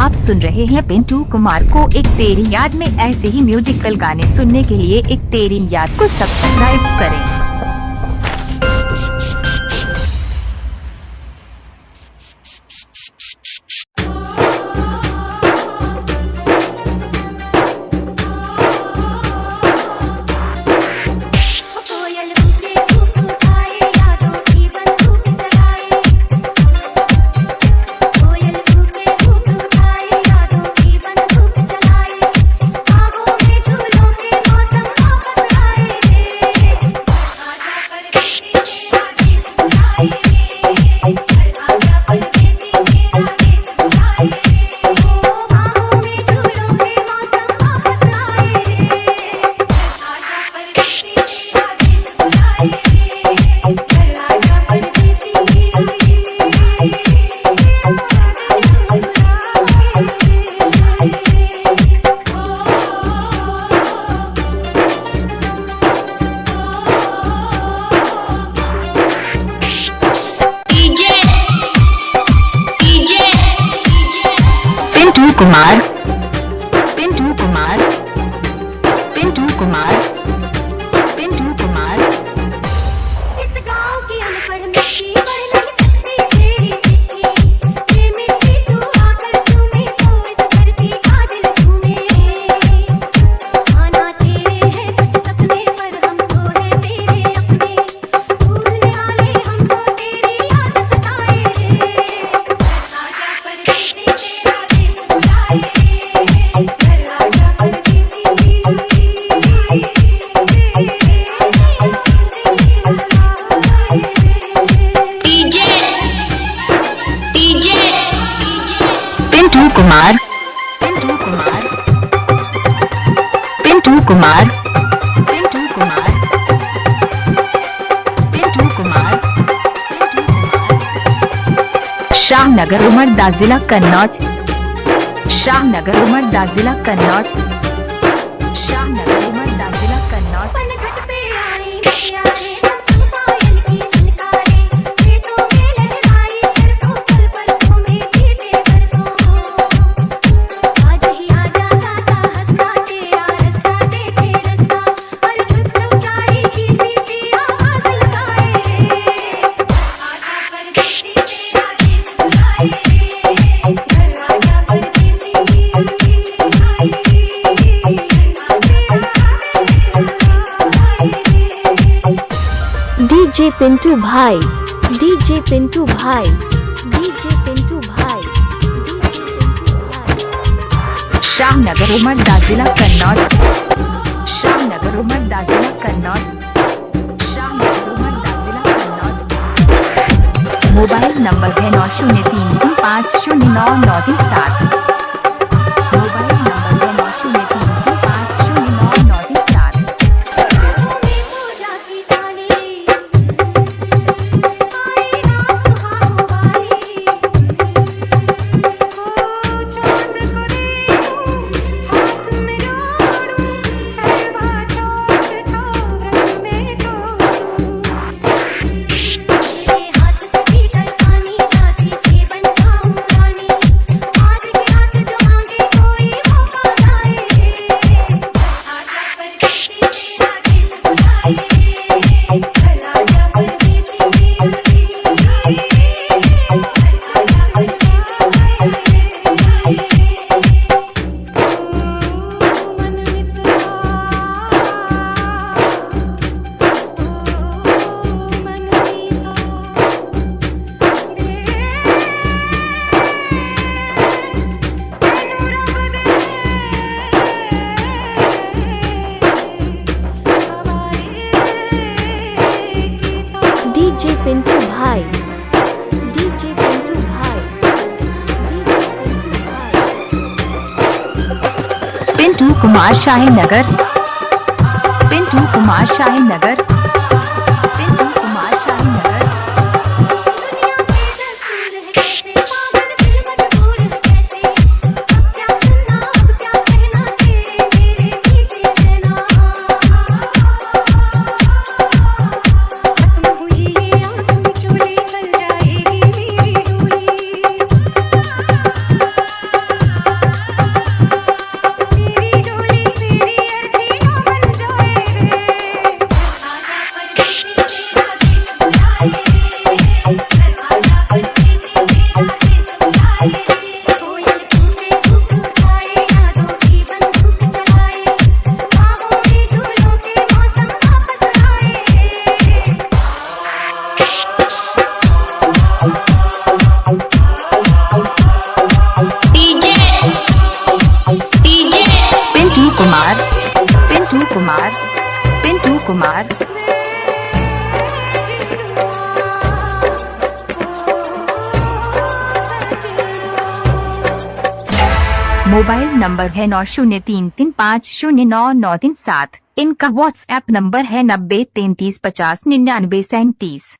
आप सुन रहे हैं पिंटू कुमार को एक तेरी याद में ऐसे ही म्यूजिकल गाने सुनने के लिए एक तेरी याद को सब्सक्राइब करें। mud कुमार पिंटू कुमार पिंटू कुमार पिंटू कुमार पिंटू कुमार शाहनगर उमरदा जिला कन्नौज शाहनगर उमरदा जिला कन्नौज शाहनगर उमरदा जिला कन्नौज पिंटू भाई, डीजे पिंटू भाई, डीजे पिंटू भाई, डीजे पिंटू भाई। शाहनगर उमर दाजिला कन्नौज। शाहनगर उमर दाजिला कन्नौज। मोबाइल नंबर है नौ शून्य तीन पाँच शून्य नौ नौ तीन सात। पिंटू कुमार शाही नगर। पिंटू कुमार शाही नगर। कुमार मोबाइल नंबर है नौ शून्य तीन तीन पाँच शून्य नौ नौ तीन सात। इनका व्हाट्सएप नंबर है नब्बे तैतीस पचास निन्यानवे सैंतीस।